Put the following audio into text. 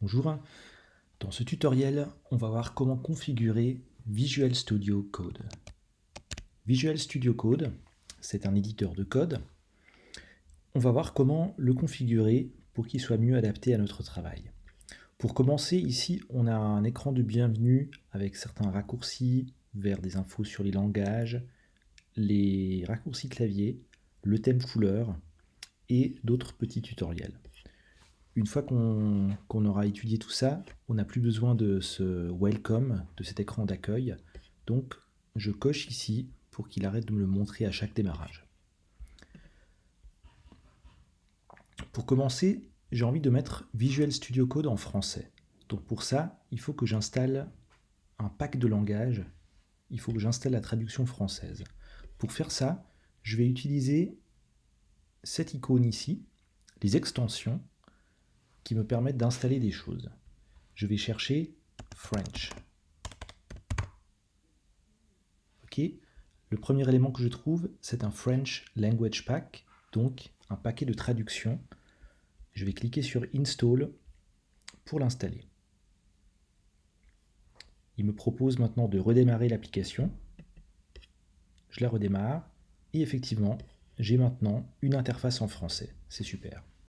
Bonjour, dans ce tutoriel, on va voir comment configurer Visual Studio Code. Visual Studio Code, c'est un éditeur de code. On va voir comment le configurer pour qu'il soit mieux adapté à notre travail. Pour commencer, ici, on a un écran de bienvenue avec certains raccourcis vers des infos sur les langages, les raccourcis clavier, le thème couleur et d'autres petits tutoriels. Une fois qu'on aura étudié tout ça, on n'a plus besoin de ce welcome, de cet écran d'accueil. Donc, je coche ici pour qu'il arrête de me le montrer à chaque démarrage. Pour commencer, j'ai envie de mettre Visual Studio Code en français. Donc pour ça, il faut que j'installe un pack de langage. Il faut que j'installe la traduction française. Pour faire ça, je vais utiliser cette icône ici, les extensions, me permettent d'installer des choses. Je vais chercher French. Ok. Le premier élément que je trouve, c'est un French Language Pack, donc un paquet de traduction. Je vais cliquer sur Install pour l'installer. Il me propose maintenant de redémarrer l'application. Je la redémarre et effectivement, j'ai maintenant une interface en français. C'est super.